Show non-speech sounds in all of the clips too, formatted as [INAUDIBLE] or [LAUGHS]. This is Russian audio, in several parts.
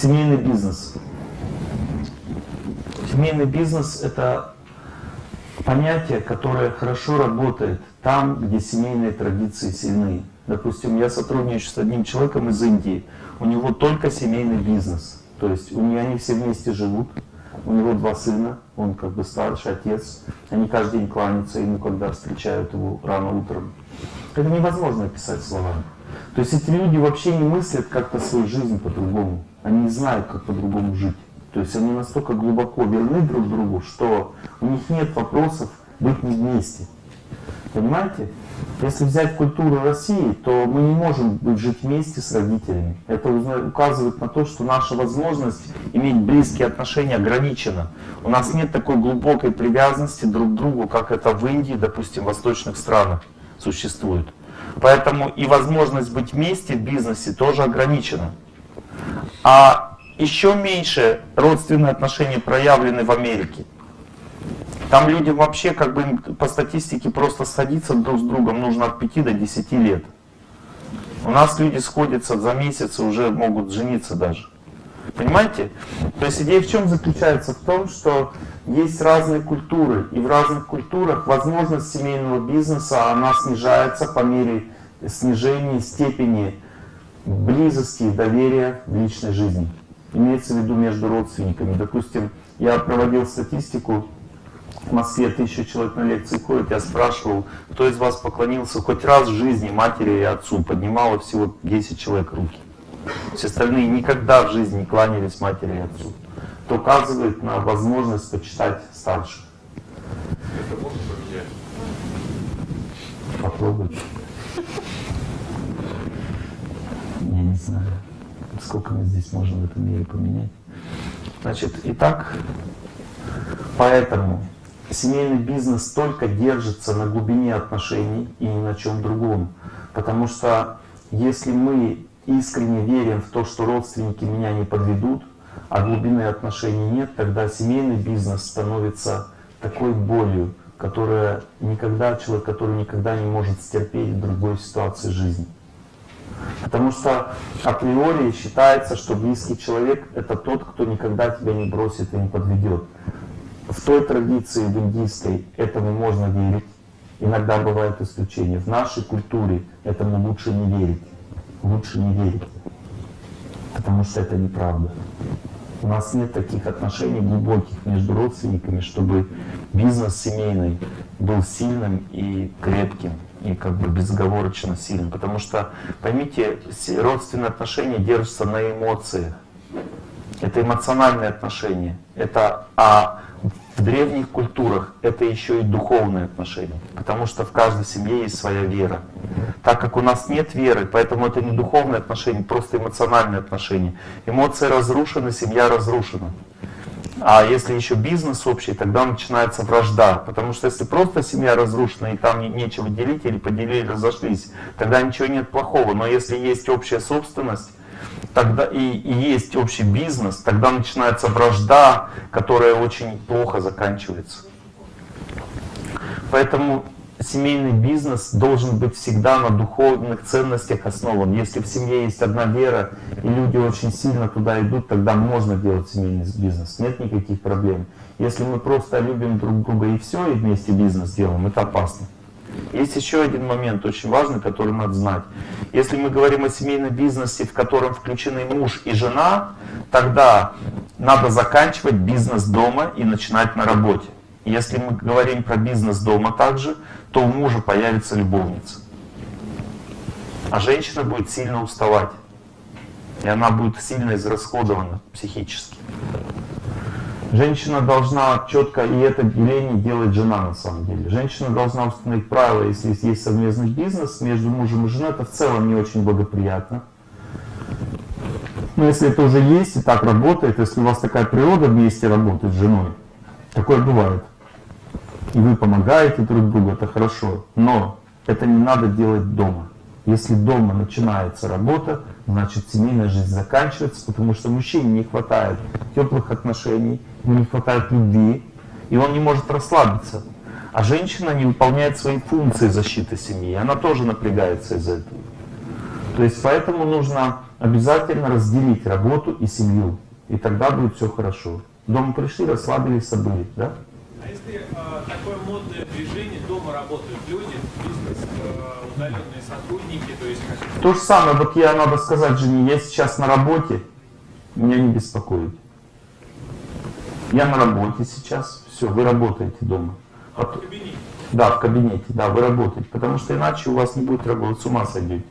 Семейный бизнес. Семейный бизнес – это понятие, которое хорошо работает там, где семейные традиции сильны. Допустим, я сотрудничаю с одним человеком из Индии, у него только семейный бизнес. То есть у них они все вместе живут, у него два сына, он как бы старший отец, они каждый день кланяются ему, когда встречают его рано утром. Это невозможно описать словами. То есть эти люди вообще не мыслят как-то свою жизнь по-другому. Они не знают, как по-другому жить. То есть они настолько глубоко верны друг другу, что у них нет вопросов быть не вместе. Понимаете? Если взять культуру России, то мы не можем жить вместе с родителями. Это указывает на то, что наша возможность иметь близкие отношения ограничена. У нас нет такой глубокой привязанности друг к другу, как это в Индии, допустим, в восточных странах существует. Поэтому и возможность быть вместе в бизнесе тоже ограничена. А еще меньше родственные отношения проявлены в Америке. Там людям вообще, как бы по статистике, просто сходиться друг с другом нужно от 5 до 10 лет. У нас люди сходятся за месяц и уже могут жениться даже. Понимаете? То есть идея в чем заключается? В том, что есть разные культуры, и в разных культурах возможность семейного бизнеса, она снижается по мере снижения степени близости и доверия в личной жизни. Имеется в виду между родственниками. Допустим, я проводил статистику, в Москве тысяча человек на лекции ходит, я спрашивал, кто из вас поклонился хоть раз в жизни матери и отцу, поднимало всего 10 человек руки. Все остальные никогда в жизни не кланялись матери и отцу. Это указывает на возможность почитать старших. Это можно поменять? Попробуйте. Я не знаю, сколько мы здесь можем в этом мире поменять. Значит, итак, поэтому семейный бизнес только держится на глубине отношений и ни на чем другом. Потому что если мы искренне верим в то, что родственники меня не подведут, а глубины отношений нет, тогда семейный бизнес становится такой болью, которая никогда, человек, который никогда не может стерпеть в другой ситуации жизни. Потому что априори считается, что близкий человек — это тот, кто никогда тебя не бросит и не подведет. В той традиции, в индийской, этому можно верить. Иногда бывают исключения. В нашей культуре этому лучше не верить. Лучше не верить. Потому что это неправда. У нас нет таких отношений глубоких между родственниками, чтобы бизнес семейный был сильным и крепким, и как бы безоговорочно сильным. Потому что, поймите, родственные отношения держатся на эмоциях. Это эмоциональные отношения. Это, а в древних культурах это еще и духовные отношения, потому что в каждой семье есть своя вера. Так как у нас нет веры, поэтому это не духовные отношения, просто эмоциональные отношения. Эмоции разрушены, семья разрушена. А если еще бизнес общий, тогда начинается вражда. Потому что если просто семья разрушена и там нечего делить или поделили, разошлись, тогда ничего нет плохого. Но если есть общая собственность, тогда и, и есть общий бизнес, тогда начинается вражда, которая очень плохо заканчивается. Поэтому семейный бизнес должен быть всегда на духовных ценностях основан. Если в семье есть одна вера, и люди очень сильно туда идут, тогда можно делать семейный бизнес, нет никаких проблем. Если мы просто любим друг друга и все, и вместе бизнес делаем, это опасно. Есть еще один момент очень важный, который надо знать. Если мы говорим о семейном бизнесе, в котором включены муж и жена, тогда надо заканчивать бизнес дома и начинать на работе. Если мы говорим про бизнес дома также, то у мужа появится любовница. А женщина будет сильно уставать. И она будет сильно израсходована психически. Женщина должна четко, и это деление делает жена на самом деле. Женщина должна установить правила, если есть совместный бизнес между мужем и женой, это в целом не очень благоприятно. Но если это уже есть и так работает, если у вас такая природа вместе работает с женой, такое бывает. И вы помогаете друг другу, это хорошо. Но это не надо делать дома. Если дома начинается работа, значит семейная жизнь заканчивается, потому что мужчине не хватает теплых отношений, не хватает любви, и он не может расслабиться. А женщина не выполняет свои функции защиты семьи, она тоже напрягается из-за этого. То есть поэтому нужно обязательно разделить работу и семью. И тогда будет все хорошо. Дома пришли, расслабились, забыли, да? А если э, такое модное движение, дома работают люди, бизнес, удаленные сотрудники, то есть. То же самое, вот я, надо сказать жене, я сейчас на работе, меня не беспокоит. Я на работе сейчас, все, вы работаете дома. А в кабинете? Да, в кабинете, да, вы работаете, потому что иначе у вас не будет работать, с ума сойдете.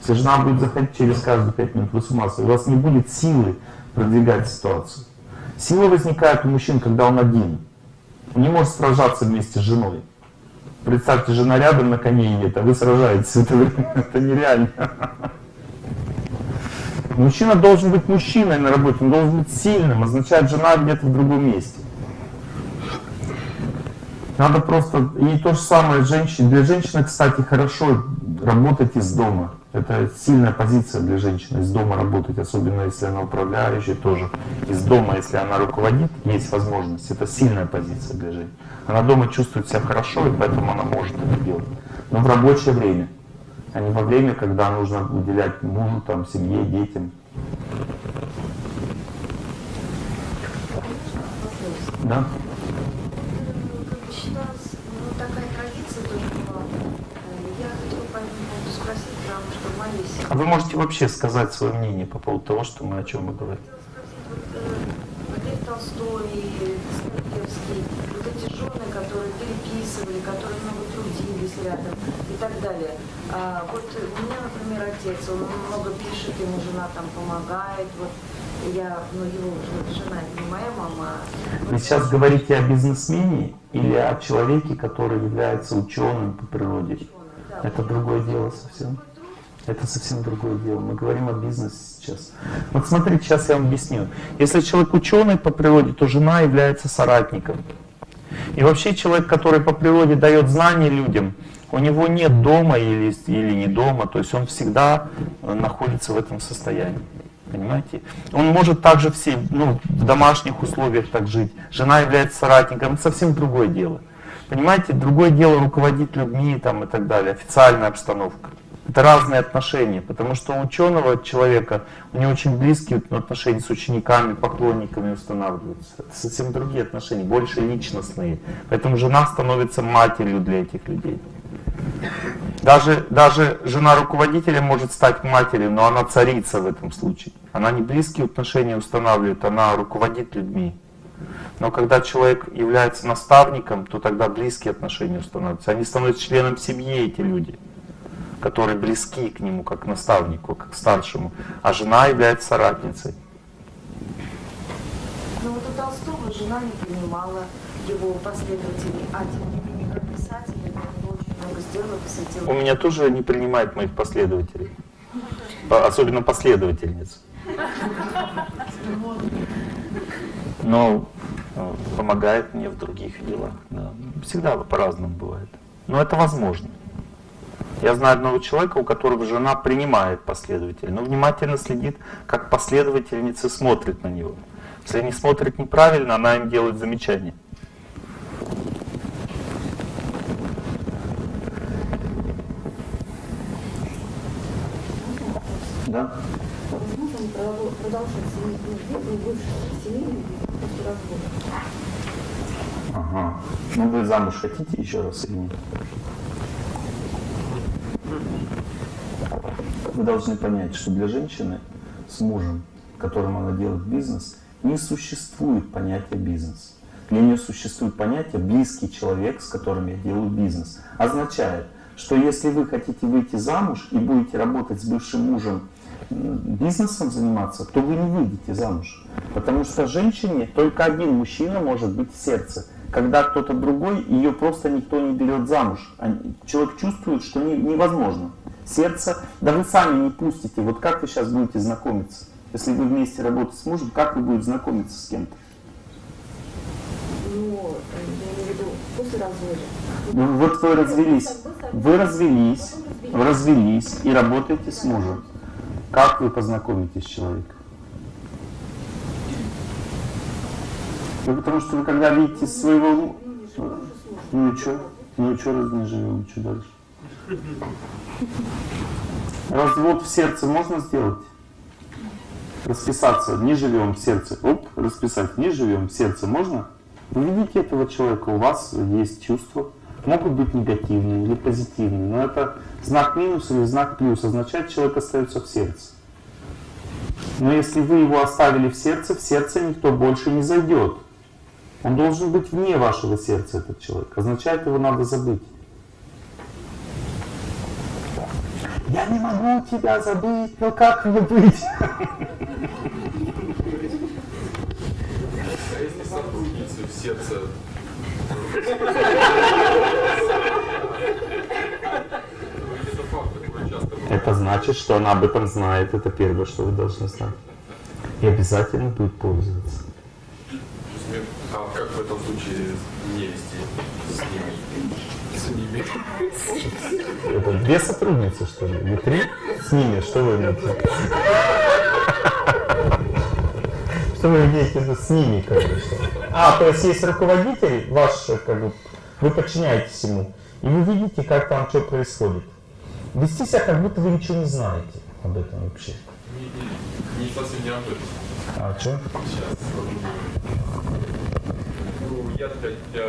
Если жена будет заходить через каждые пять минут, вы с ума сойдете, у вас не будет силы продвигать ситуацию. Сила возникает у мужчин, когда он один. Он не может сражаться вместе с женой. Представьте, жена рядом на коне едет, а вы сражаетесь. [LAUGHS] Это, это нереально. Мужчина должен быть мужчиной на работе, он должен быть сильным, означает жена где-то в другом месте. Надо просто, и то же самое женщине. Для женщины, кстати, хорошо работать из дома. Это сильная позиция для женщины, из дома работать, особенно если она управляющая тоже. Из дома, если она руководит, есть возможность. Это сильная позиция для женщины. Она дома чувствует себя хорошо, и поэтому она может это делать. Но в рабочее время а не во время, когда нужно уделять мужу, там, семье, детям. Да? А вы можете вообще сказать свое мнение по поводу того, что мы о чем мы говорим? Лев Толстой, Достоевский, вот эти жены, которые переписывали, которые много трудились рядом и так далее. А, вот у меня, например, отец, он много пишет, ему жена там помогает, вот я, ну его жена, не моя мама. Вы сейчас говорите о бизнесмене или о человеке, который является ученым по природе? Ученый, да. Это другое дело совсем. Это совсем другое дело. Мы говорим о бизнесе сейчас. Вот смотрите, сейчас я вам объясню. Если человек ученый по природе, то жена является соратником. И вообще человек, который по природе дает знания людям, у него нет дома или, или не дома, то есть он всегда э, находится в этом состоянии. Понимаете? Он может также все, ну, в домашних условиях так жить. Жена является соратником, это совсем другое дело. Понимаете, другое дело руководить людьми там, и так далее, официальная обстановка. Это разные отношения, потому что у ученого человека, у него очень близкие отношения с учениками, поклонниками устанавливаются. Это совсем другие отношения, больше личностные. Поэтому жена становится матерью для этих людей. Даже, даже жена руководителя может стать матерью, но она царица в этом случае. Она не близкие отношения устанавливает, она руководит людьми. Но когда человек является наставником, то тогда близкие отношения устанавливаются. Они становятся членом семьи, эти люди которые близки к нему, как к наставнику, как к старшему, а жена является соратницей. Ну вот у Толстого жена не принимала его последователей, а тем не менее как писатель, он очень много сделал, посвятил. У меня тоже не принимает моих последователей, особенно последовательниц. Но э, помогает мне в других делах. Да. Всегда по-разному бывает. Но это возможно. Я знаю одного человека, у которого жена принимает последователя, но внимательно следит, как последовательницы смотрят на него. Если они смотрят неправильно, она им делает замечание. Да? Ага. Ну вы замуж хотите еще раз или нет? Вы должны понять, что для женщины с мужем, которым она делает бизнес, не существует понятия бизнес. Для нее существует понятие близкий человек, с которым я делаю бизнес. Означает, что если вы хотите выйти замуж и будете работать с бывшим мужем, бизнесом заниматься, то вы не выйдете замуж. Потому что женщине только один мужчина может быть в сердце. Когда кто-то другой, ее просто никто не берет замуж. Человек чувствует, что невозможно сердце, да вы сами не пустите. Вот как вы сейчас будете знакомиться? Если вы вместе работаете с мужем, как вы будете знакомиться с кем-то? Ну, я имею в виду после развода. Ну, вот вы развелись, вы развелись, развелись и работаете с мужем. Как вы познакомитесь с человеком? Ну, потому что вы когда видите своего... Ну и что? Ну и что живем, что дальше? Развод в сердце можно сделать? Расписаться, не живем в сердце. Оп, расписать, не живем в сердце можно? Вы видите этого человека, у вас есть чувства. Могут быть негативные или позитивные, но это знак минус или знак плюс, означает, человек остается в сердце. Но если вы его оставили в сердце, в сердце никто больше не зайдет. Он должен быть вне вашего сердца, этот человек. Означает, его надо забыть. Я не могу тебя забыть, но как мне быть? А если сотрудницы в сердце это значит, что она об этом знает. Это первое, что вы должны знать. И обязательно будет пользоваться. Вести с ними? С ними. Это две сотрудницы, что ли? Или три? С ними, что вы имеете? Что вы имеете в виду с ними, как бы, что? А, то есть есть руководитель ваш, как бы, вы подчиняетесь ему, и вы видите, как там что происходит. Вести себя, как будто вы ничего не знаете об этом вообще. Не, не, не совсем не об этом. А что? Сейчас. Я для, для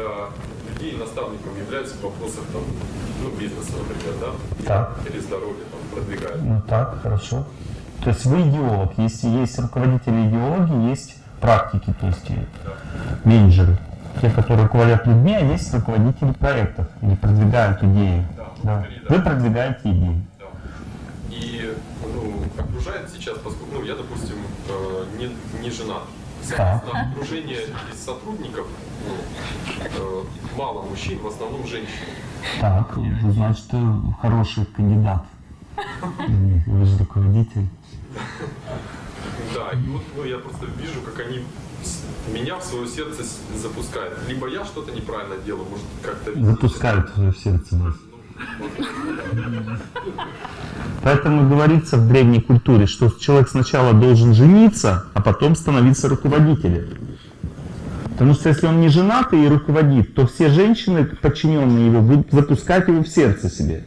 людей наставником являюсь в вопросах там, ну, бизнеса, например, да? Так. Или здоровья там продвигаю. Ну так, хорошо. То есть вы идеолог. Если есть руководители идеологии, есть практики, то есть э, менеджеры. Те, которые руководят людьми, а есть руководители проектов или продвигают идеи. Да, Да. да. Вы продвигаете идеи. Да. И ну, окружает сейчас, поскольку ну, я, допустим, э, не, не женат. Соответственно, окружение из сотрудников ну, э, мало мужчин, в основном женщин. Так, значит, хороший кандидат. Вы же руководитель. Да, и вот ну, я просто вижу, как они меня в свое сердце запускают. Либо я что-то неправильно делаю, может как-то... Запускают в сердце вас. Поэтому говорится в древней культуре, что человек сначала должен жениться, а потом становиться руководителем. Потому что если он не женат и руководит, то все женщины, подчиненные его, будут запускать его в сердце себе.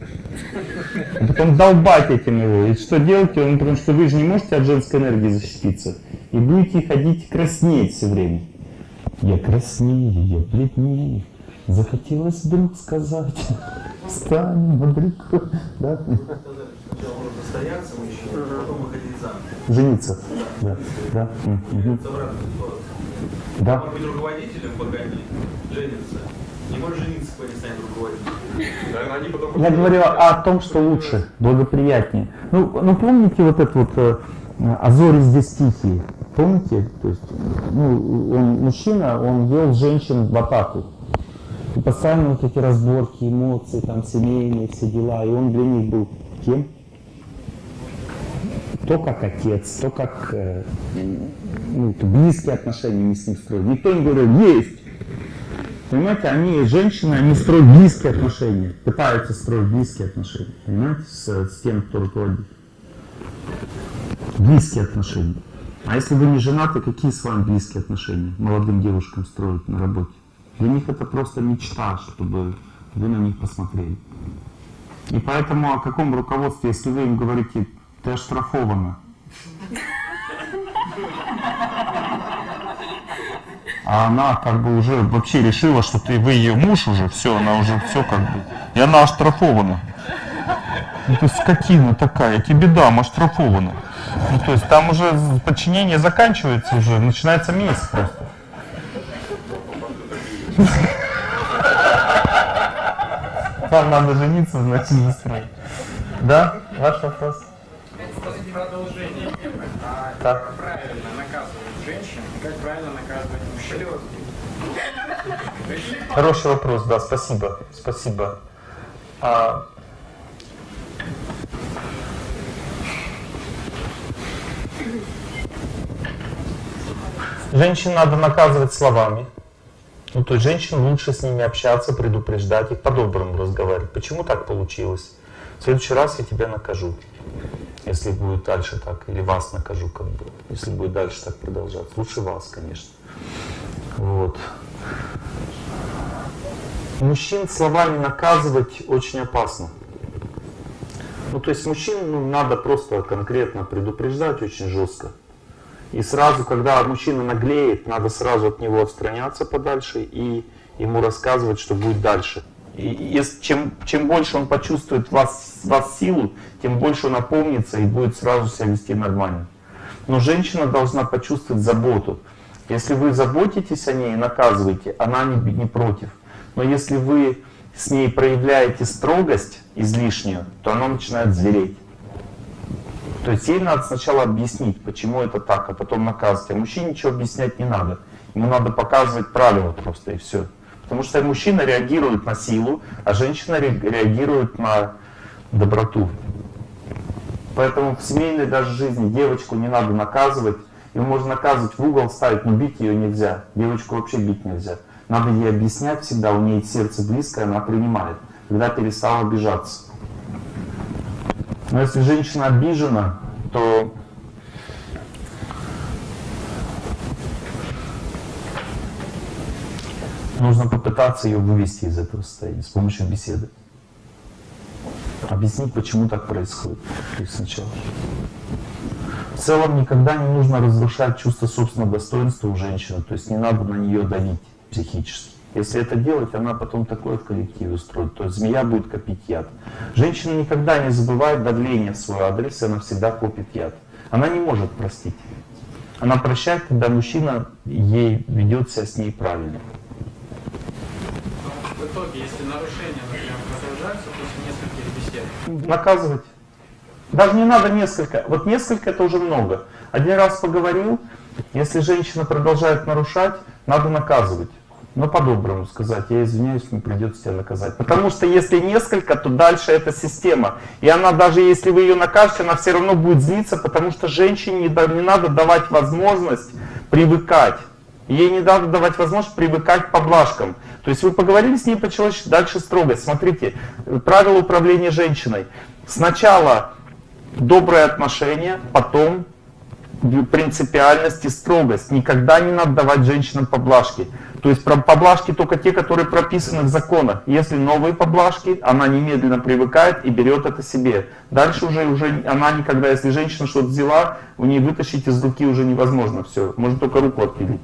А потом долбать этим его. И что делать? Он, потому что вы же не можете от женской энергии защититься. И будете ходить краснеть все время. Я краснею, я бледнею. Захотелось вдруг сказать, встанем далеко. Да? Сначала нужно стояться мужчине, а потом выходить замуж. Жениться. Да. Да. Да. Может быть руководителем, пока не женится. Не может жениться, пока не станет руководителем. Наверное, они потом... Я говорю о том, что лучше, благоприятнее. Ну, ну помните вот это вот э, «А зори здесь тихие»? Помните? То есть, ну, он мужчина, он вел женщин в атаку. И постоянно вот эти разборки, эмоции, там, семейные, все дела. И он для них был кем? То как отец, то как э, ну, близкие отношения не с ним строили. Никто не говорил, есть. Понимаете, они, женщины, они строят близкие отношения, пытаются строить близкие отношения, понимаете, с, с тем, кто руководит. Близкие отношения. А если вы не женаты, какие с вами близкие отношения молодым девушкам строить на работе? Для них это просто мечта, чтобы вы на них посмотрели. И поэтому о каком руководстве, если вы им говорите, ты оштрафована, а она как бы уже вообще решила, что ты вы ее муж уже, все, она уже все как бы, и она оштрафована. Ну, есть скотина такая, тебе дам, оштрафована. Ну, то есть там уже подчинение заканчивается уже, начинается месть просто. [LAUGHS] Вам надо жениться, значит, застроить. Да? Ваш вопрос? Продолжение. А как правильно наказывать женщин как правильно наказывать мужчин? Хороший вопрос, да, спасибо, спасибо. А, Женщин надо наказывать словами. Ну, то есть женщин лучше с ними общаться, предупреждать их, по-доброму разговаривать. Почему так получилось? В следующий раз я тебя накажу, если будет дальше так, или вас накажу, как бы, если будет дальше так продолжаться. Лучше вас, конечно. Вот. Мужчин словами наказывать очень опасно. Ну, то есть мужчин ну, надо просто конкретно предупреждать очень жестко. И сразу, когда мужчина наглеет, надо сразу от него отстраняться подальше и ему рассказывать, что будет дальше. И если, чем, чем больше он почувствует вас, вас силу, тем больше он опомнится и будет сразу себя вести нормально. Но женщина должна почувствовать заботу. Если вы заботитесь о ней и наказываете, она не, не против. Но если вы с ней проявляете строгость излишнюю, то она начинает звереть. То есть ей надо сначала объяснить, почему это так, а потом наказывать. А мужчине ничего объяснять не надо. Ему надо показывать правила просто и все. Потому что мужчина реагирует на силу, а женщина реагирует на доброту. Поэтому в семейной даже жизни девочку не надо наказывать. Ее можно наказывать в угол ставить, но бить ее нельзя. Девочку вообще бить нельзя. Надо ей объяснять всегда, у нее сердце близкое, она принимает, когда перестала обижаться. Но если женщина обижена, то нужно попытаться ее вывести из этого состояния с помощью беседы. Объяснить, почему так происходит. То есть сначала. В целом никогда не нужно разрушать чувство собственного достоинства у женщины, то есть не надо на нее давить психически. Если это делать, она потом такое в коллективе устроит. То есть змея будет копить яд. Женщина никогда не забывает давление в свой адрес, и она всегда копит яд. Она не может простить. Она прощает, когда мужчина ей ведет себя с ней правильно. В итоге, если нарушения, например, продолжаются после нескольких бесед, Наказывать. Даже не надо несколько. Вот несколько это уже много. Один раз поговорил, если женщина продолжает нарушать, надо наказывать. Но по-доброму сказать, я извиняюсь, мне придется тебя наказать. Потому что если несколько, то дальше это система. И она даже если вы ее накажете, она все равно будет злиться, потому что женщине не, не надо давать возможность привыкать. Ей не надо давать возможность привыкать к поблажкам. То есть вы поговорили с ней по-человечески, дальше строго. Смотрите, правило управления женщиной. Сначала доброе отношение, потом принципиальность и строгость. Никогда не надо давать женщинам поблажки. То есть поблажки только те, которые прописаны в законах. Если новые поблажки, она немедленно привыкает и берет это себе. Дальше уже, уже она никогда, если женщина что-то взяла, у нее вытащить из руки уже невозможно. Все, можно только руку отпилить.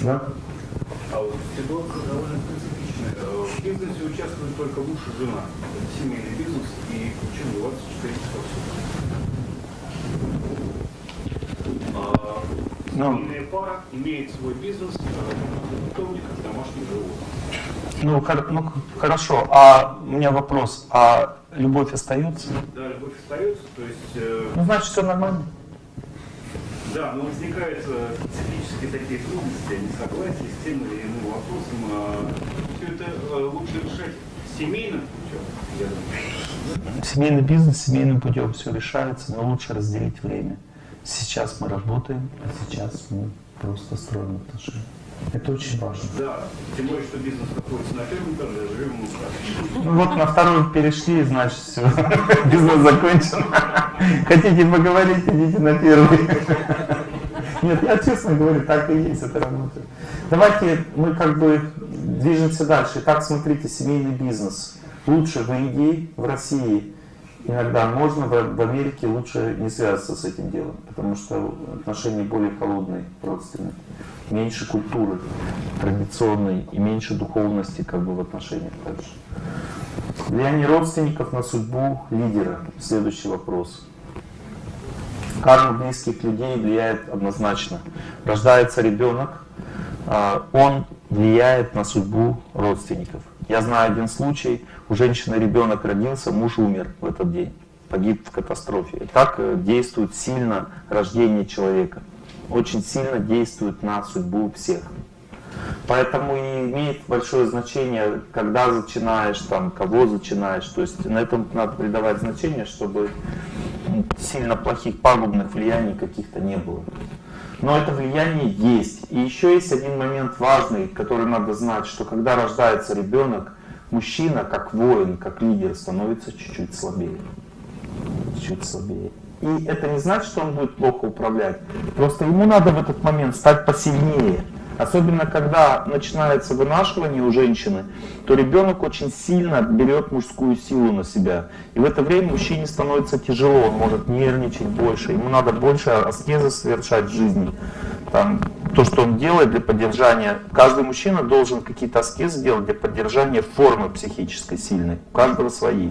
Да? А вот ситуация довольно специфичная. Э, В бизнесе участвует только муж и жена. Это семейный бизнес и почему 24 часа. А Ну. Семейная пара имеет свой бизнес, э, питомник, домашних животных. Ну, хор- ну, хорошо, а у меня вопрос, а любовь остается? Да, любовь остается, то есть, э, Ну, значит, все нормально. да, но возникают э, специфические такие трудности, несогласия с тем или иным вопросом. Все это э, лучше решать семейным путем, я думаю. Семейный бизнес семейным путем все решается, но лучше разделить время. Сейчас мы работаем, а сейчас мы просто строим отношения. Это очень важно. Да, тем более, что бизнес находится на первом этаже, а живем на Ну вот на второй перешли, значит все, [LAUGHS] бизнес закончен. Хотите поговорить, идите на первый. Нет, я честно говорю, так и есть, это работает. Давайте мы как бы движемся дальше. Итак, смотрите, семейный бизнес. Лучше в Индии, в России иногда можно, в, Америке лучше не связываться с этим делом, потому что отношения более холодные, родственные. Меньше культуры традиционной и меньше духовности как бы в отношениях также. Влияние родственников на судьбу лидера. Следующий вопрос. Карма близких людей влияет однозначно. Рождается ребенок, а, он влияет на судьбу родственников. Я знаю один случай, у женщины ребенок родился, муж умер в этот день, погиб в катастрофе. Так э, действует сильно рождение человека, очень сильно действует на судьбу всех. Поэтому и имеет большое значение, когда начинаешь, там, кого начинаешь. То есть на этом надо придавать значение, чтобы сильно плохих пагубных влияний каких-то не было. Но это влияние есть. И еще есть один момент важный, который надо знать, что когда рождается ребенок, мужчина, как воин, как лидер, становится чуть-чуть слабее. Чуть слабее. И это не значит, что он будет плохо управлять. Просто ему надо в этот момент стать посильнее. Особенно когда начинается вынашивание у женщины, то ребенок очень сильно берет мужскую силу на себя. И в это время мужчине становится тяжело, он может нервничать больше, ему надо больше аскезы совершать в жизни. Там, то, что он делает для поддержания, каждый мужчина должен какие-то аскезы делать для поддержания формы психической сильной, у каждого свои.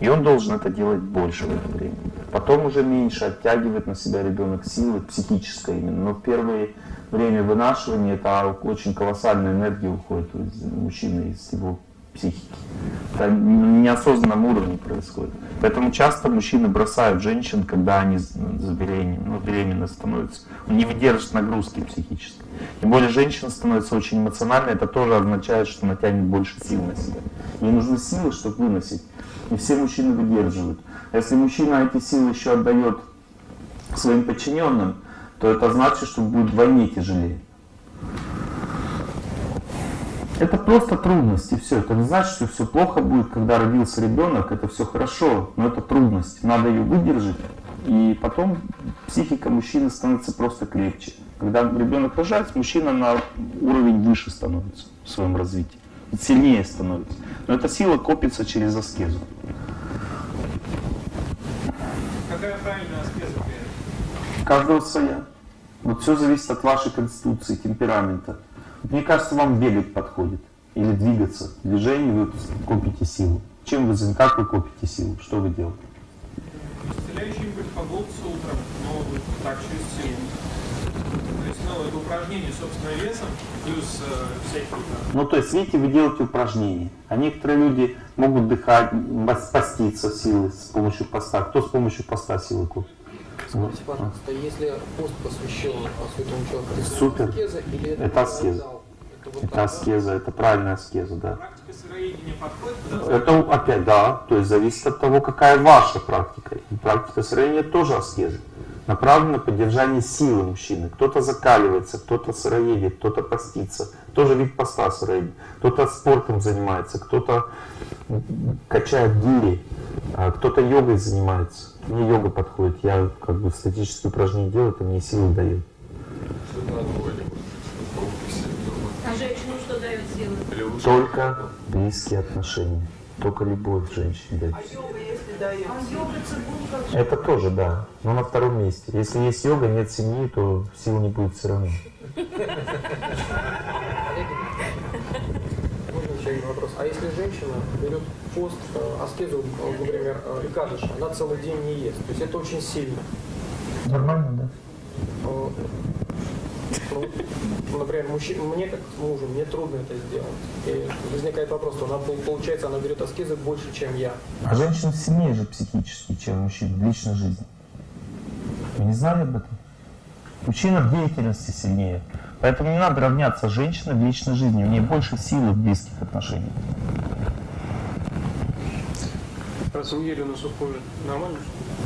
И он должен это делать больше в это время. Потом уже меньше оттягивает на себя ребенок силы, психической именно. Но в первое время вынашивания это очень колоссальная энергия уходит из мужчины, из его психики. Это на неосознанном уровне происходит. Поэтому часто мужчины бросают женщин, когда они забеременены, ну, беременны становятся. Он не выдержит нагрузки психической. Тем более женщина становится очень эмоциональной, это тоже означает, что она тянет больше сил на себя. Ей нужны силы, чтобы выносить. Не все мужчины выдерживают. А если мужчина эти силы еще отдает своим подчиненным, то это значит, что будет вдвойне тяжелее. Это просто трудности, все. Это не значит, что все плохо будет, когда родился ребенок, это все хорошо, но это трудность. Надо ее выдержать, и потом психика мужчины становится просто крепче. Когда ребенок рожается, мужчина на уровень выше становится в своем развитии, сильнее становится. Но эта сила копится через аскезу. Какая правильная аскеза? Каждого своя. Вот все зависит от вашей конституции, темперамента. Мне кажется, вам бегать подходит. Или двигаться. В движении вы копите силу. Чем вы, как вы копите силу? Что вы делаете? Исцеляющий импульс по голосу утром, но вот так через силу. То есть, ну, это упражнение собственным весом, плюс э, всякие там. Ну, то есть, видите, вы делаете упражнения. А некоторые люди могут дыхать, поститься силой с помощью поста. Кто с помощью поста силы копит? Скажите, пожалуйста, если пост посвящен святому человеку, это Супер. аскеза или это, Это аскеза. Это вот Это аскеза, это правильная аскеза, да. Практика сыроедения подходит Это опять, да, то есть зависит от того, какая ваша практика. И практика сыроедения тоже аскеза. Направлена на поддержание силы мужчины. Кто-то закаливается, кто-то сыроедет, кто-то постится. Тоже вид поста сыроедения. Кто-то спортом занимается, кто-то качает гири, а кто-то йогой занимается. Мне йога подходит. Я как бы статические упражнения делаю, это мне силы дает. А женщину что дает силы? Только близкие отношения. Только любовь женщине дает. А йога, если дает? А йога цигун как Это тоже, да. Но на втором месте. Если есть йога, нет семьи, то сил не будет все равно. Можно еще один вопрос. А если женщина берет пост, э, аскезу, э, например, э, Икадыша, она целый день не ест, то есть это очень сильно. Нормально, да? Ну, например, мужчина, мне как мужу, мне трудно это сделать. И возникает вопрос, она, пол- получается, она берет аскезы больше, чем я. А женщина сильнее же психически, чем мужчина в личной жизни. Вы не знали об этом? Мужчина в деятельности сильнее. Поэтому не надо равняться с женщиной в личной жизни. У нее больше силы в близких отношениях. Раз ели на сухую, нормально?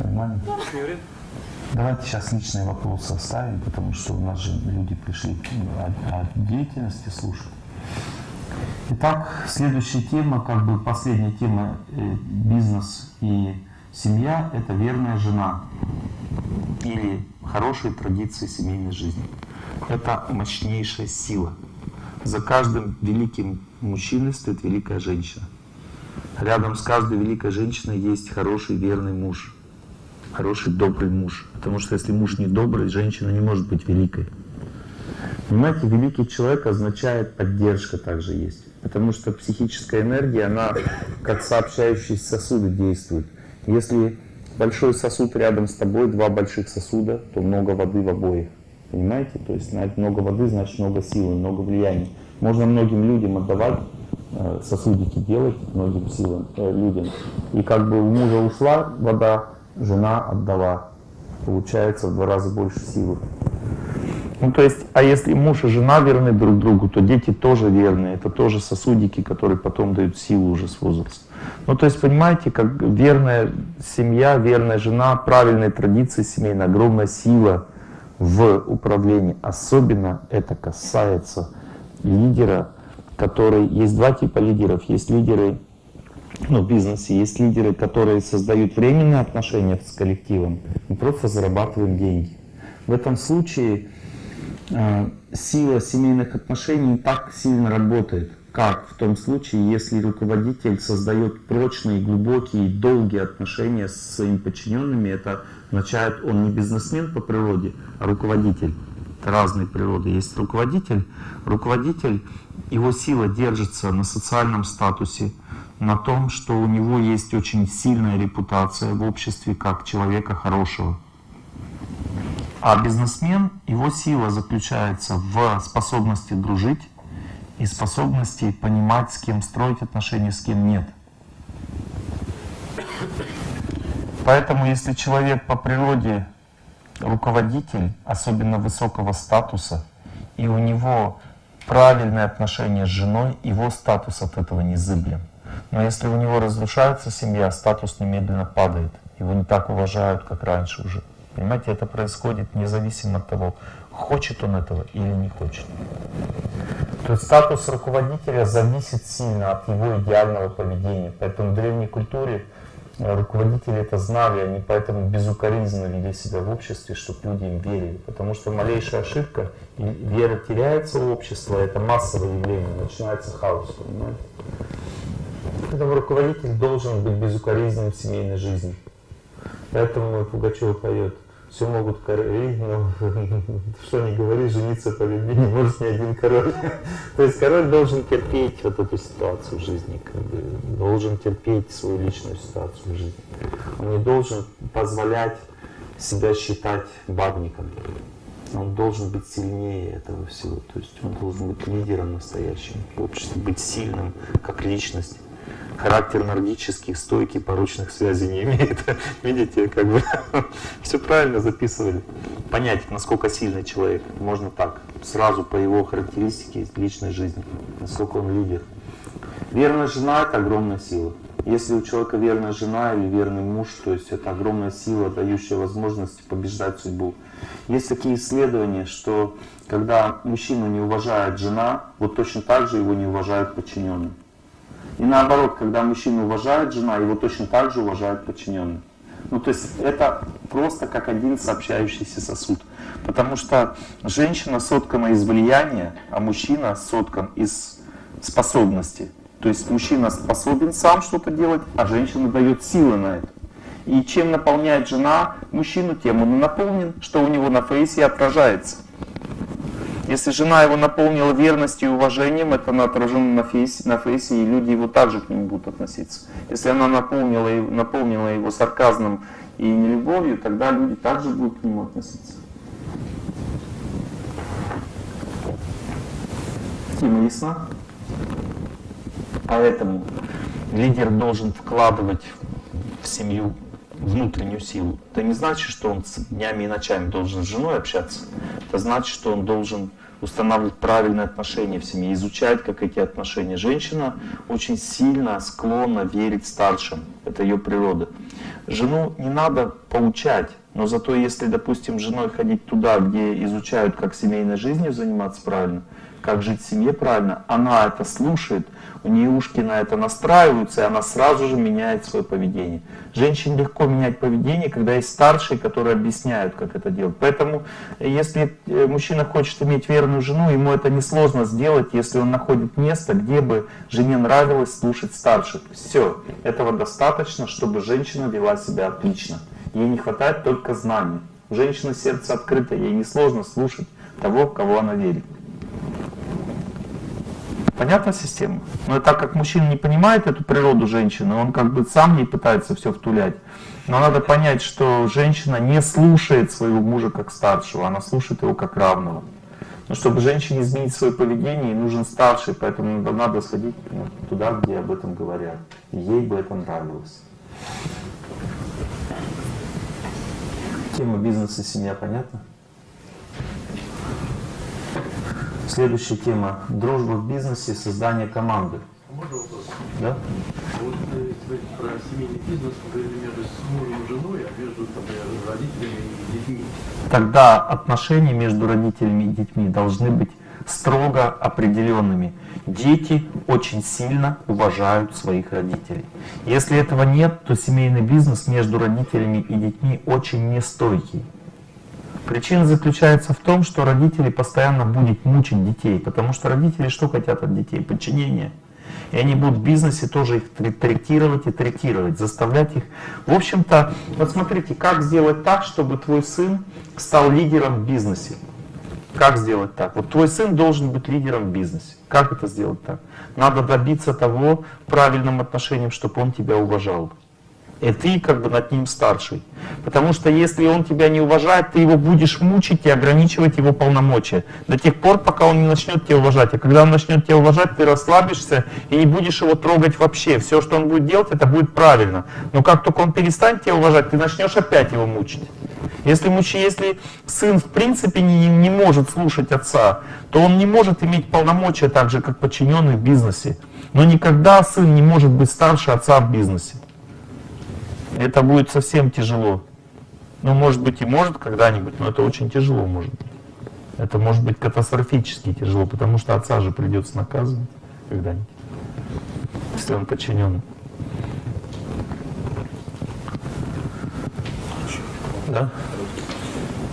Нормально? Не вред? Давайте сейчас личные вопросы оставим, потому что у нас же люди пришли о, о деятельности слушать. Итак, следующая тема, как бы последняя тема э, бизнес и семья – это верная жена или хорошие традиции семейной жизни. Это мощнейшая сила. За каждым великим мужчиной стоит великая женщина. Рядом с каждой великой женщиной есть хороший верный муж хороший, добрый муж. Потому что если муж не добрый, женщина не может быть великой. Понимаете, великий человек означает поддержка также есть. Потому что психическая энергия, она как сообщающиеся сосуды действует. Если большой сосуд рядом с тобой, два больших сосуда, то много воды в обоих. Понимаете? То есть много воды, значит много силы, много влияния. Можно многим людям отдавать, сосудики делать многим силам, э, людям. И как бы у мужа ушла вода, жена отдала. Получается в два раза больше силы. Ну, то есть, а если муж и жена верны друг другу, то дети тоже верны. Это тоже сосудики, которые потом дают силу уже с возраста. Ну, то есть, понимаете, как верная семья, верная жена, правильные традиции семейные, огромная сила в управлении. Особенно это касается лидера, который... Есть два типа лидеров. Есть лидеры ну, в бизнесе есть лидеры, которые создают временные отношения с коллективом. Мы просто зарабатываем деньги. В этом случае э, сила семейных отношений так сильно работает, как в том случае, если руководитель создает прочные, глубокие, долгие отношения с своими подчиненными. Это означает, он не бизнесмен по природе, а руководитель. Это разные природы. Есть руководитель. Руководитель, его сила держится на социальном статусе, на том, что у него есть очень сильная репутация в обществе как человека хорошего. А бизнесмен, его сила заключается в способности дружить и способности понимать, с кем строить отношения, с кем нет. Поэтому, если человек по природе руководитель, особенно высокого статуса, и у него правильное отношение с женой, его статус от этого не зыблем. Но если у него разрушается семья, статус немедленно падает. Его не так уважают, как раньше уже. Понимаете, это происходит независимо от того, хочет он этого или не хочет. То есть статус руководителя зависит сильно от его идеального поведения. Поэтому в древней культуре руководители это знали, они поэтому безукоризненно вели себя в обществе, чтобы люди им верили. Потому что малейшая ошибка, и вера теряется в общество, это массовое явление, начинается хаос. Поэтому руководитель должен быть безукоризненным в семейной жизни. Поэтому Пугачев поет все могут короли, но [LAUGHS] что не говори, жениться по любви не может ни один король. То есть король должен терпеть вот эту ситуацию в жизни, как бы, должен терпеть свою личную ситуацию в жизни. Он не должен позволять себя считать бабником. Он должен быть сильнее этого всего. То есть он должен быть лидером настоящим в обществе, быть сильным как личность характер нордических, стойкий, порочных связей не имеет. [LAUGHS] Видите, как бы [LAUGHS] все правильно записывали. Понять, насколько сильный человек, можно так, сразу по его характеристике личной жизни, насколько он лидер. Верная жена — это огромная сила. Если у человека верная жена или верный муж, то есть это огромная сила, дающая возможность побеждать судьбу. Есть такие исследования, что когда мужчина не уважает жена, вот точно так же его не уважают подчиненные. И наоборот, когда мужчина уважает жена, его точно так же уважают подчиненные. Ну, то есть это просто как один сообщающийся сосуд. Потому что женщина соткана из влияния, а мужчина соткан из способности. То есть мужчина способен сам что-то делать, а женщина дает силы на это. И чем наполняет жена мужчину, тем он наполнен, что у него на фейсе отражается. Если жена его наполнила верностью и уважением, это отражено на фейсе, на фейсе, и люди его также к нему будут относиться. Если она наполнила, наполнила его сарказмом и нелюбовью, тогда люди также будут к нему относиться. Тема ясна? Поэтому лидер должен вкладывать в семью внутреннюю силу. Это не значит, что он днями и ночами должен с женой общаться. Это значит, что он должен устанавливать правильные отношения в семье, изучать, как эти отношения. Женщина очень сильно склонна верить старшим. Это ее природа. Жену не надо поучать, но зато если, допустим, женой ходить туда, где изучают, как семейной жизнью заниматься правильно, как жить в семье правильно, она это слушает, у нее ушки на это настраиваются, и она сразу же меняет свое поведение. Женщине легко менять поведение, когда есть старшие, которые объясняют, как это делать. Поэтому, если э, мужчина хочет иметь верную жену, ему это несложно сделать, если он находит место, где бы жене нравилось слушать старших. Все, этого достаточно, чтобы женщина вела себя отлично. Ей не хватает только знаний. У женщины сердце открыто, ей несложно слушать того, кого она верит. Понятна система? Но так как мужчина не понимает эту природу женщины, он как бы сам не пытается все втулять. Но надо понять, что женщина не слушает своего мужа как старшего, она слушает его как равного. Но чтобы женщине изменить свое поведение, нужен старший, поэтому надо сходить ну, туда, где об этом говорят. ей бы это нравилось. Тема бизнеса и семья понятна? Следующая тема – дружба в бизнесе, создание команды. Можно вопрос? Да? Вот э, вы про семейный бизнес говорили между мужем и женой, а между например, родителями и детьми. Тогда отношения между родителями и детьми должны быть строго определенными. Дети очень сильно уважают своих родителей. Если этого нет, то семейный бизнес между родителями и детьми очень нестойкий. Причина заключается в том, что родители постоянно будут мучить детей, потому что родители что хотят от детей? Подчинение. И они будут в бизнесе тоже их третировать и третировать, заставлять их. В общем-то, вот смотрите, как сделать так, чтобы твой сын стал лидером в бизнесе. Как сделать так? Вот твой сын должен быть лидером в бизнесе. Как это сделать так? Надо добиться того правильным отношением, чтобы он тебя уважал и ты как бы над ним старший. Потому что если он тебя не уважает, ты его будешь мучить и ограничивать его полномочия. До тех пор, пока он не начнет тебя уважать. А когда он начнет тебя уважать, ты расслабишься и не будешь его трогать вообще. Все, что он будет делать, это будет правильно. Но как только он перестанет тебя уважать, ты начнешь опять его мучить. Если, муч... если сын в принципе не, не может слушать отца, то он не может иметь полномочия так же, как подчиненный в бизнесе. Но никогда сын не может быть старше отца в бизнесе это будет совсем тяжело. Ну, может быть, и может когда-нибудь, но это очень тяжело может быть. Это может быть катастрофически тяжело, потому что отца же придется наказывать когда-нибудь, если он подчинен. Да?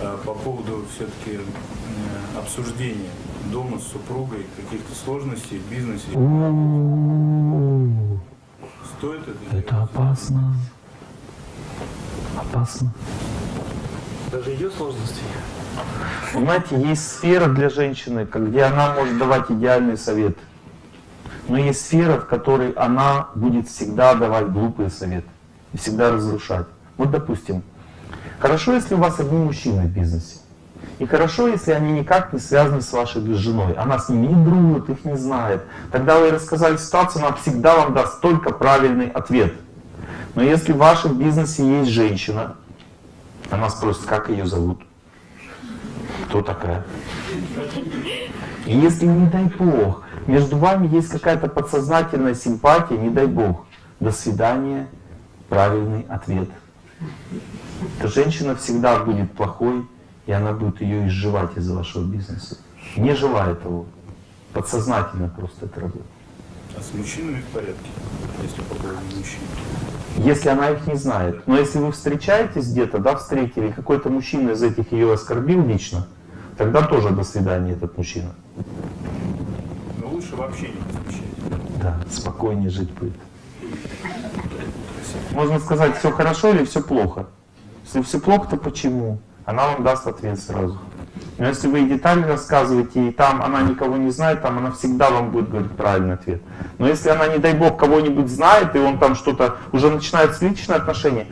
А по поводу все-таки обсуждения дома с супругой каких-то сложностей в бизнесе. Стоит это? Это опасно опасно. Даже ее сложности. Понимаете, есть сфера для женщины, где она может давать идеальный совет. Но есть сфера, в которой она будет всегда давать глупые советы. И всегда разрушать. Вот допустим, хорошо, если у вас одни мужчины в бизнесе. И хорошо, если они никак не связаны с вашей женой. Она с ними не дружит, их не знает. Тогда вы рассказали ситуацию, она всегда вам даст только правильный ответ. Но если в вашем бизнесе есть женщина, она спросит, как ее зовут, кто такая. И если, не дай Бог, между вами есть какая-то подсознательная симпатия, не дай Бог, до свидания, правильный ответ. То женщина всегда будет плохой, и она будет ее изживать из вашего бизнеса. Не желая того. Подсознательно просто это работает. А с мужчинами в порядке, если по поводу мужчин? Если она их не знает. Но если вы встречаетесь где-то, да, встретили, какой-то мужчина из этих ее оскорбил лично, тогда тоже до свидания этот мужчина. Но лучше вообще не встречать. Да, спокойнее жить будет. Можно сказать, все хорошо или все плохо. Если все плохо, то почему? Она вам даст ответ сразу. Но если вы детали рассказываете, и там она никого не знает, там она всегда вам будет говорить правильный ответ. Но если она, не дай бог, кого-нибудь знает, и он там что-то, уже начинается личные отношения,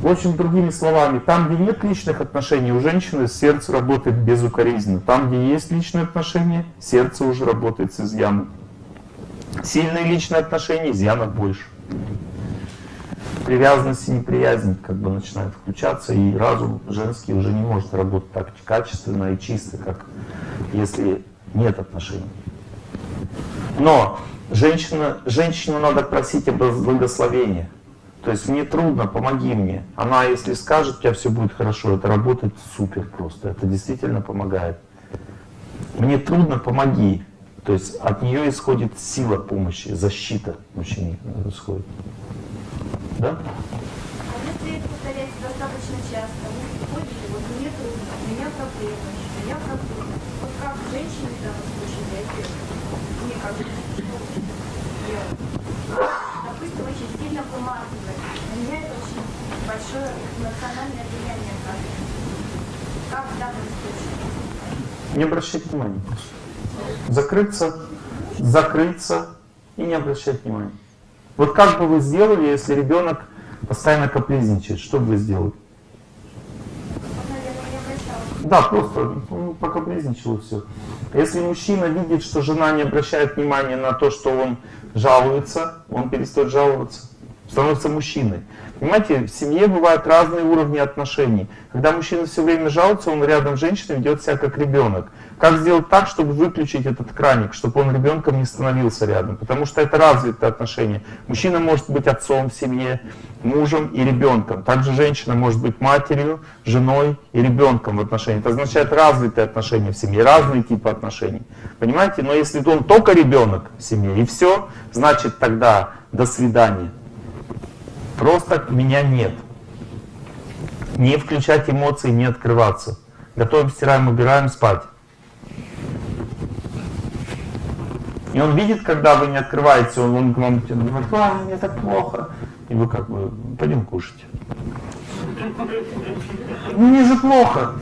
в общем, другими словами, там, где нет личных отношений, у женщины сердце работает безукоризненно. Там, где есть личные отношения, сердце уже работает с изъяном. Сильные личные отношения, изъянов больше привязанность и неприязнь как бы начинает включаться, и разум женский уже не может работать так качественно и чисто, как если нет отношений. Но женщина, женщину надо просить об благословении. То есть мне трудно, помоги мне. Она, если скажет, у тебя все будет хорошо, это работает супер просто. Это действительно помогает. Мне трудно, помоги. То есть от нее исходит сила помощи, защита мужчине исходит. Да? А если это повторяется достаточно часто, вы приходите, вот мне трудно, у меня проблемы, у меня проблемы. Вот как женщине в данном случае реагирует? Мне как делать? Допустим, очень сильно помазывает. На меня это очень большое эмоциональное влияние оказывает. Как в данном случае? Не обращать внимания. Закрыться, закрыться и не обращать внимания. Вот как бы вы сделали, если ребенок постоянно капризничает? Что бы вы сделали? Да, просто ну, покапризничал и все. Если мужчина видит, что жена не обращает внимания на то, что он жалуется, он перестает жаловаться, становится мужчиной. Понимаете, в семье бывают разные уровни отношений. Когда мужчина все время жалуется, он рядом с женщиной ведет себя как ребенок. Как сделать так, чтобы выключить этот краник, чтобы он ребенком не становился рядом? Потому что это развитые отношения. Мужчина может быть отцом в семье, мужем и ребенком. Также женщина может быть матерью, женой и ребенком в отношениях. Это означает развитые отношения в семье, разные типы отношений. Понимаете? Но если он только ребенок в семье и все, значит тогда до свидания. Просто меня нет. Не включать эмоции, не открываться. Готовим, стираем, убираем, спать. И он видит, когда вы не открываете, он, он к вам говорит, а, мне так плохо. И вы как бы, пойдем кушать. Мне же плохо.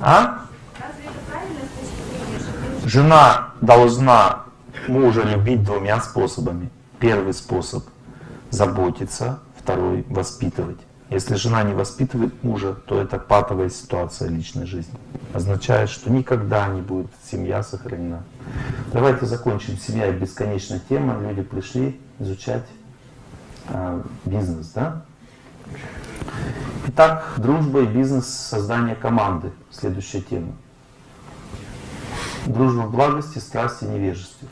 А? Жена должна мужа любить двумя способами. Первый способ – заботиться, второй – воспитывать. Если жена не воспитывает мужа, то это патовая ситуация личной жизни. Означает, что никогда не будет семья сохранена. Давайте закончим. Семья – бесконечная тема. Люди пришли изучать э, бизнес, да? Итак, дружба и бизнес, создание команды. Следующая тема. Дружба в благости, страсти, невежестве.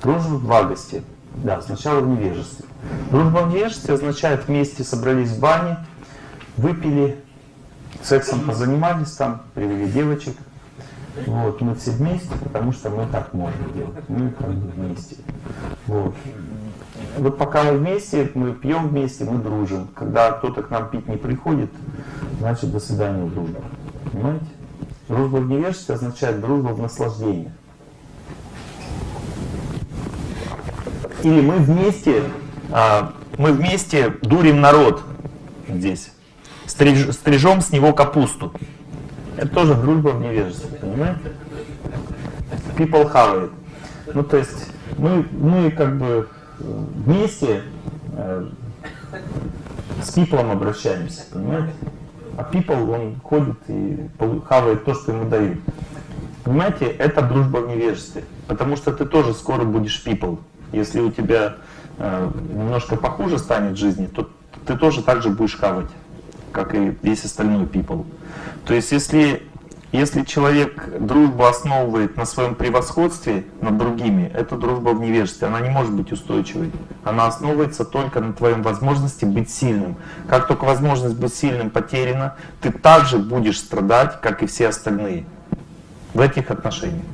Дружба в благости. Да, сначала в невежестве. Дружба в невежестве означает вместе собрались в бане, выпили, сексом позанимались там, привели девочек. Вот, мы все вместе, потому что мы так можем делать. Мы как бы вместе. Вот. Вот пока мы вместе, мы пьем вместе, мы дружим. Когда кто-то к нам пить не приходит, значит до свидания дружба. Понимаете? Дружба в невежестве означает дружба в наслаждении. Или мы вместе, а, мы вместе дурим народ здесь, Стриж, стрижем с него капусту. Это тоже дружба в невежестве, понимаете? People have it. Ну, то есть мы, мы как бы вместе э, с people обращаемся, понимаете? А people, он ходит и хавает то, что ему дают. Понимаете, это дружба в невежестве. Потому что ты тоже скоро будешь people. Если у тебя э, немножко похуже станет жизни, то ты тоже так же будешь хавать, как и весь остальной people. То есть если, если человек дружбу основывает на своем превосходстве над другими, это дружба в невежестве. Она не может быть устойчивой. Она основывается только на твоем возможности быть сильным. Как только возможность быть сильным потеряна, ты также будешь страдать, как и все остальные в этих отношениях.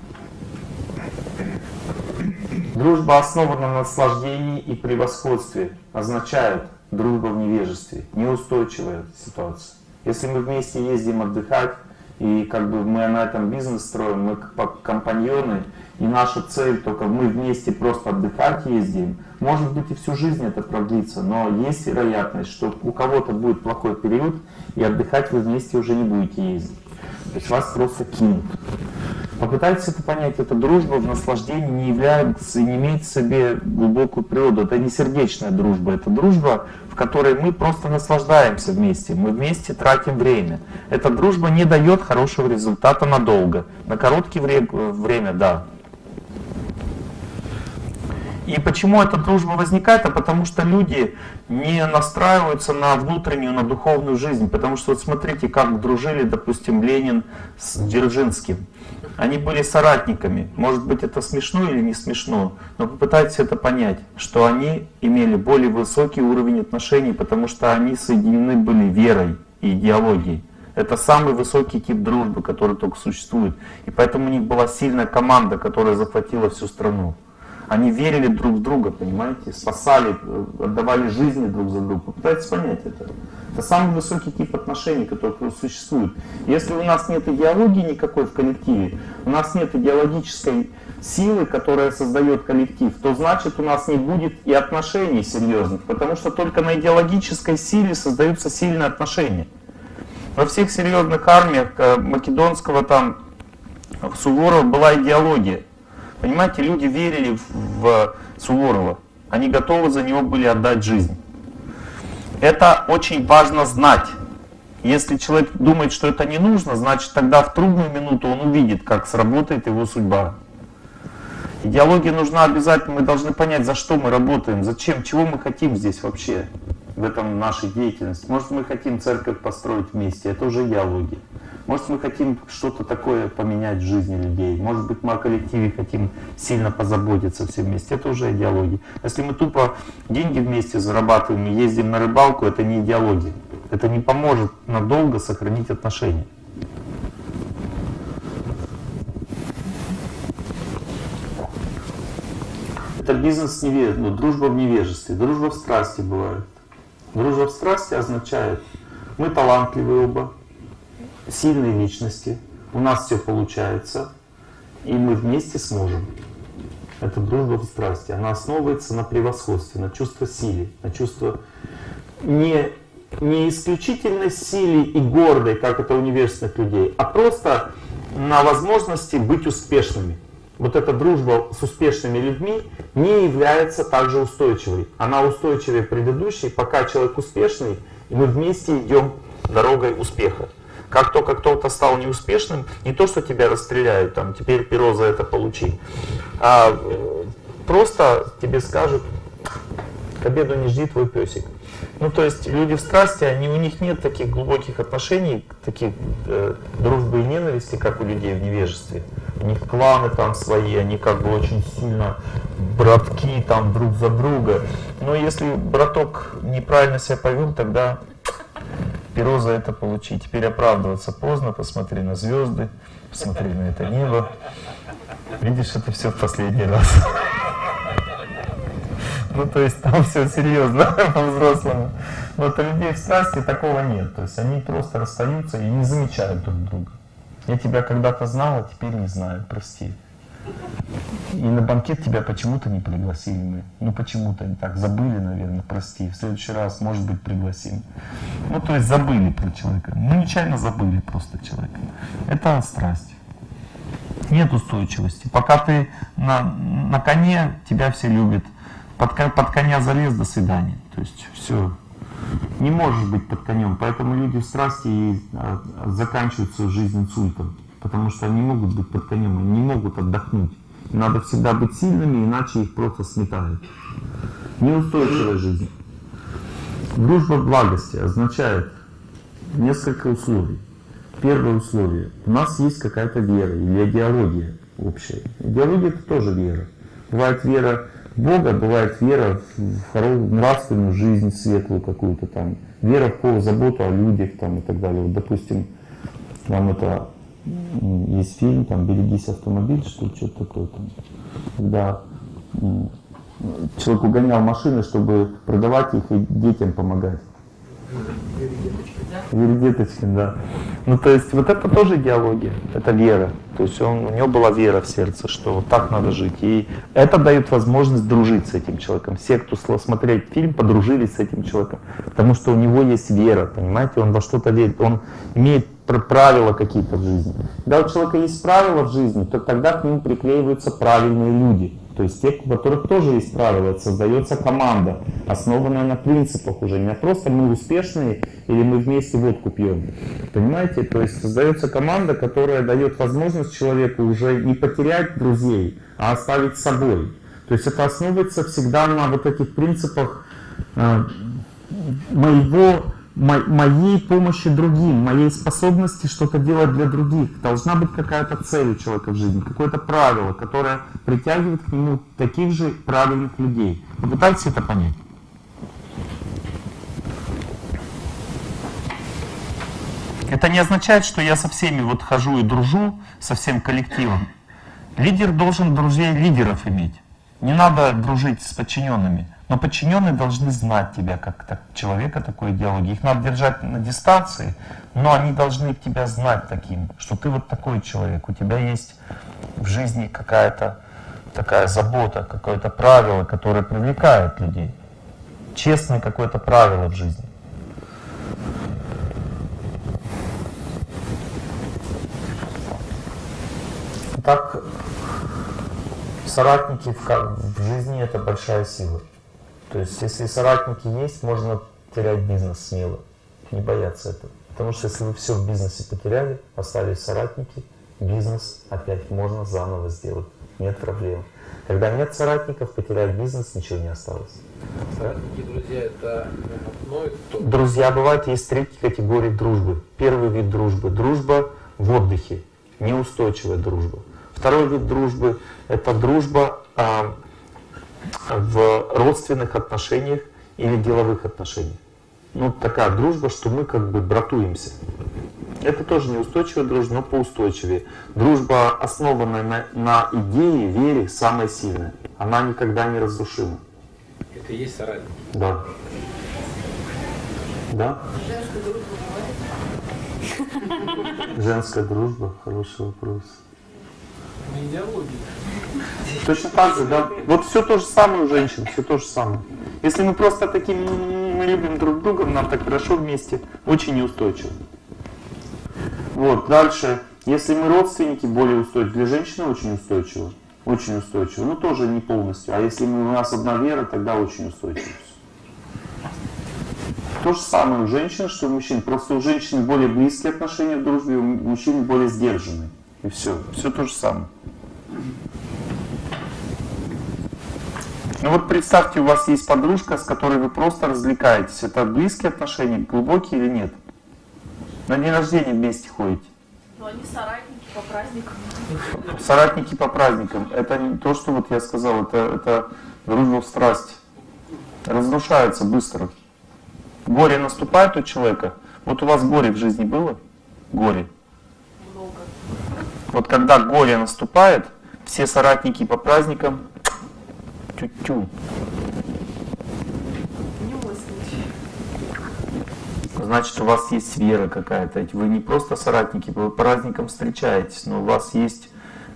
Дружба основана на наслаждении и превосходстве означает дружба в невежестве, неустойчивая ситуация. Если мы вместе ездим отдыхать, и как бы мы на этом бизнес строим, мы как компаньоны, и наша цель только мы вместе просто отдыхать ездим, может быть и всю жизнь это продлится, но есть вероятность, что у кого-то будет плохой период, и отдыхать вы вместе уже не будете ездить. То есть вас просто кинут. Попытайтесь это понять, эта дружба в наслаждении не является, не имеет в себе глубокую природу. Это не сердечная дружба, это дружба, в которой мы просто наслаждаемся вместе, мы вместе тратим время. Эта дружба не дает хорошего результата надолго. На короткое время, да, и почему эта дружба возникает? А потому что люди не настраиваются на внутреннюю, на духовную жизнь. Потому что вот смотрите, как дружили, допустим, Ленин с Дзержинским. Они были соратниками. Может быть, это смешно или не смешно, но попытайтесь это понять, что они имели более высокий уровень отношений, потому что они соединены были верой и идеологией. Это самый высокий тип дружбы, который только существует. И поэтому у них была сильная команда, которая захватила всю страну. Они верили друг в друга, понимаете, спасали, отдавали жизни друг за друга. Попытайтесь понять это. Это самый высокий тип отношений, который существует. Если у нас нет идеологии никакой в коллективе, у нас нет идеологической силы, которая создает коллектив, то значит у нас не будет и отношений серьезных, потому что только на идеологической силе создаются сильные отношения. Во всех серьезных армиях э, Македонского там Суворова была идеология. Понимаете, люди верили в Суворова. Они готовы за него были отдать жизнь. Это очень важно знать. Если человек думает, что это не нужно, значит тогда в трудную минуту он увидит, как сработает его судьба. Идеология нужна обязательно, мы должны понять, за что мы работаем, зачем, чего мы хотим здесь вообще, в этом нашей деятельности. Может мы хотим церковь построить вместе, это уже идеология. Может, мы хотим что-то такое поменять в жизни людей. Может быть, мы о коллективе хотим сильно позаботиться все вместе. Это уже идеология. Если мы тупо деньги вместе зарабатываем и ездим на рыбалку, это не идеология. Это не поможет надолго сохранить отношения. Это бизнес невежества, ну, дружба в невежестве. Дружба в страсти бывает. Дружба в страсти означает, мы талантливые оба, сильные личности, у нас все получается, и мы вместе сможем. Это в страсти. Она основывается на превосходстве, на чувство силы, на чувство не, не исключительной силе и гордой, как это у невежественных людей, а просто на возможности быть успешными. Вот эта дружба с успешными людьми не является также устойчивой. Она устойчивее предыдущей, пока человек успешный, и мы вместе идем дорогой успеха. Как только кто-то стал неуспешным, не то, что тебя расстреляют, там, теперь перо за это получи, а э, просто тебе скажут, к обеду не жди твой песик. Ну, то есть люди в страсти, они, у них нет таких глубоких отношений, таких э, дружбы и ненависти, как у людей в невежестве. У них кланы там свои, они как бы очень сильно братки там друг за друга. Но если браток неправильно себя повел, тогда перо за это получить. Теперь оправдываться поздно, посмотри на звезды, посмотри на это небо. Видишь, это все в последний раз. Ну, то есть там все серьезно, [LAUGHS] по-взрослому. Вот у людей в страсти такого нет. То есть они просто расстаются и не замечают друг друга. Я тебя когда-то знал, а теперь не знаю, прости. И на банкет тебя почему-то не пригласили мы. Ну почему-то не так. Забыли, наверное, прости. В следующий раз, может быть, пригласим. Ну то есть забыли про человека. Ну нечаянно забыли просто человека. Это страсть. Нет устойчивости. Пока ты на, на коне, тебя все любят. Под, под коня залез, до свидания. То есть все. Не можешь быть под конем. Поэтому люди в страсти а, заканчивают свою жизнь инсультом потому что они могут быть под конем, они не могут отдохнуть. Надо всегда быть сильными, иначе их просто сметают. Неустойчивая жизнь. Дружба благости означает несколько условий. Первое условие. У нас есть какая-то вера или идеология общая. Идеология это тоже вера. Бывает вера в Бога, бывает вера в нравственную жизнь, светлую какую-то там. Вера в заботу о людях там и так далее. Вот, допустим, нам это есть фильм, там «Берегись автомобиль», что что-то такое там. Когда человек угонял машины, чтобы продавать их и детям помогать. Веридеточкин, да. Ну, то есть, вот это тоже идеология, это вера. То есть, он, у него была вера в сердце, что вот так надо жить. И это дает возможность дружить с этим человеком. Все, кто смотреть фильм, подружились с этим человеком. Потому что у него есть вера, понимаете, он во что-то верит. Он имеет правила какие-то в жизни. Когда у человека есть правила в жизни, то тогда к ним приклеиваются правильные люди. То есть те, у которых тоже есть правила, создается команда, основанная на принципах уже, не просто мы успешные или мы вместе водку пьем. Понимаете? То есть создается команда, которая дает возможность человеку уже не потерять друзей, а оставить собой. То есть это основывается всегда на вот этих принципах э, моего моей помощи другим, моей способности что-то делать для других. Должна быть какая-то цель у человека в жизни, какое-то правило, которое притягивает к нему таких же правильных людей. Попытайтесь это понять. Это не означает, что я со всеми вот хожу и дружу, со всем коллективом. Лидер должен друзей лидеров иметь. Не надо дружить с подчиненными. Но подчиненные должны знать тебя как так, человека такой идеологии. Их надо держать на дистанции, но они должны тебя знать таким, что ты вот такой человек, у тебя есть в жизни какая-то такая забота, какое-то правило, которое привлекает людей. Честное какое-то правило в жизни. Так, соратники в, в жизни это большая сила. То есть, если соратники есть, можно терять бизнес смело. Не бояться этого. Потому что если вы все в бизнесе потеряли, остались соратники, бизнес опять можно заново сделать. Нет проблем. Когда нет соратников, потерять бизнес, ничего не осталось. Соратники друзья это одно и то Друзья бывают, есть три категории дружбы. Первый вид дружбы – дружба в отдыхе, неустойчивая дружба. Второй вид дружбы – это дружба а, в родственных отношениях или деловых отношениях. Ну, такая дружба, что мы как бы братуемся. Это тоже неустойчивая дружба, но поустойчивее. Дружба, основанная на, на идее, вере, самая сильная. Она никогда не разрушима. Это и есть соратник. Да. Да? Женская дружба? Хороший вопрос. На идеологии. Точно так же, да. Вот все то же самое у женщин, все то же самое. Если мы просто таким мы любим друг друга, нам так хорошо вместе, очень неустойчиво. Вот, дальше. Если мы родственники, более устойчивы. Для женщины очень устойчиво. Очень устойчиво. Ну, тоже не полностью. А если мы, у нас одна вера, тогда очень устойчиво. То же самое у женщин, что у мужчин. Просто у женщин более близкие отношения в дружбе, у мужчин более сдержанные. И все. Все то же самое. Ну вот представьте, у вас есть подружка, с которой вы просто развлекаетесь. Это близкие отношения, глубокие или нет? На день рождения вместе ходите. Но они соратники по праздникам. Соратники по праздникам. Это не то, что вот я сказал, это, это дружба в страсть. Разрушается быстро. Горе наступает у человека. Вот у вас горе в жизни было? Горе. Вот когда горе наступает, все соратники по праздникам тю-тю. Значит, у вас есть вера какая-то. Вы не просто соратники, вы по праздникам встречаетесь, но у вас есть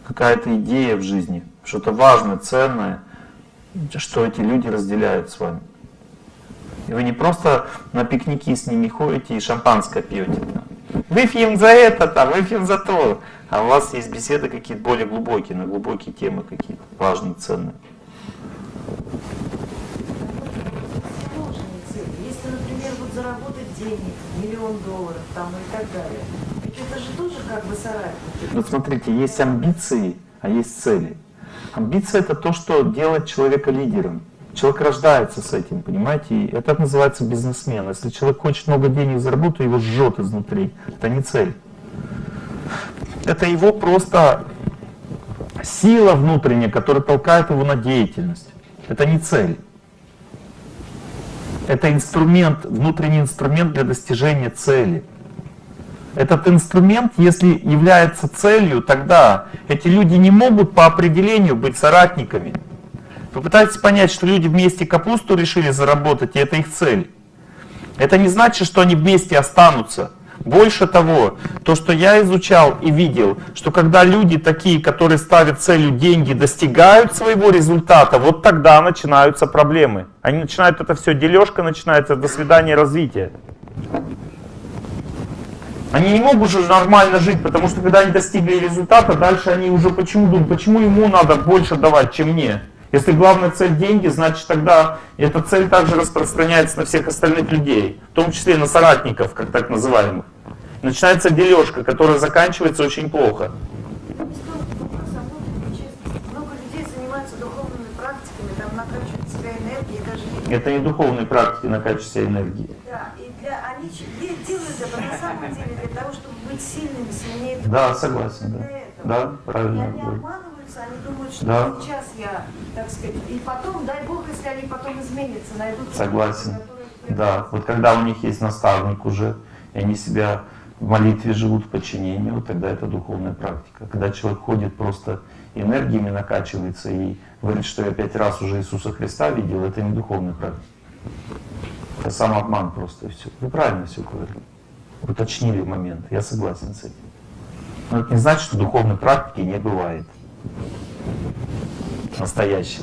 какая-то идея в жизни, что-то важное, ценное, что эти люди разделяют с вами. И вы не просто на пикники с ними ходите и шампанское пьете. Выпьем за это, там, выпьем за то. А у вас есть беседы какие-то более глубокие, на глубокие темы какие-то важные, ценные. Если, например, вот заработать денег, миллион долларов там и так далее, ведь это же тоже как бы соратники. Вот смотрите, есть амбиции, а есть цели. Амбиция это то, что делает человека лидером. Человек рождается с этим, понимаете? И это называется бизнесмен. Если человек хочет много денег заработать, его жжет изнутри. Это не цель. Это его просто сила внутренняя, которая толкает его на деятельность. Это не цель. Это инструмент, внутренний инструмент для достижения цели. Этот инструмент, если является целью, тогда эти люди не могут по определению быть соратниками. Попытайтесь понять, что люди вместе капусту решили заработать, и это их цель. Это не значит, что они вместе останутся. Больше того, то, что я изучал и видел, что когда люди такие, которые ставят целью деньги, достигают своего результата, вот тогда начинаются проблемы. Они начинают это все, дележка начинается, до свидания, развитие. Они не могут уже нормально жить, потому что когда они достигли результата, дальше они уже почему думают, почему ему надо больше давать, чем мне? Если главная цель деньги, значит тогда эта цель также распространяется на всех остальных людей, в том числе и на соратников, как так называемых. Начинается дележка, которая заканчивается очень плохо. Себя энергией, Это не духовные практики на качестве энергии. Да, и для, они делают это на самом деле для того, чтобы быть сильными, сильнее. Да, согласен, да. Да, И правильно. они говорю. Обманываются, они думают, что Да. сейчас я, так сказать, и потом, дай Бог, если они потом изменятся, найдут... Согласен. которые- Да, вот когда у них есть наставник уже, и они себя в молитве живут, в подчинении, вот тогда это духовная практика. Когда человек ходит просто энергиями накачивается и говорит, что я пять раз уже Иисуса Христа видел, это не духовная практика. Это самообман просто и все. Вы правильно все говорили. Уточнили момент, я согласен с этим. Но это не значит, что духовной практики не бывает настоящий.